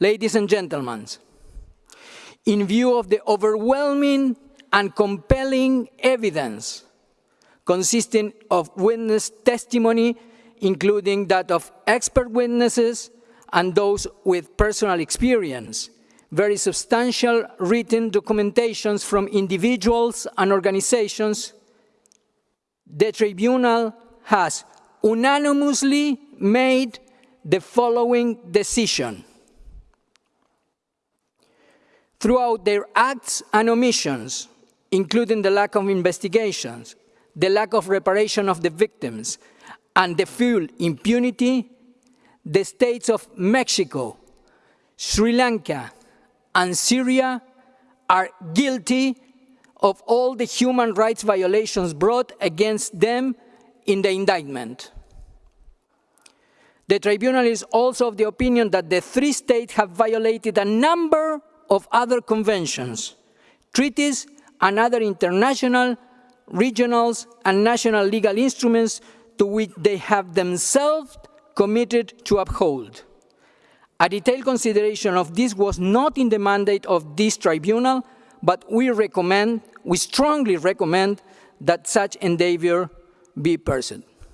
Ladies and gentlemen, in view of the overwhelming and compelling evidence consisting of witness testimony, including that of expert witnesses and those with personal experience, very substantial written documentations from individuals and organizations, the tribunal has unanimously made the following decision. Throughout their acts and omissions, including the lack of investigations, the lack of reparation of the victims, and the full impunity, the states of Mexico, Sri Lanka, and Syria are guilty of all the human rights violations brought against them in the indictment. The tribunal is also of the opinion that the three states have violated a number of other conventions, treaties, and other international, regional, and national legal instruments to which they have themselves committed to uphold. A detailed consideration of this was not in the mandate of this tribunal, but we recommend, we strongly recommend that such endeavor be pursued.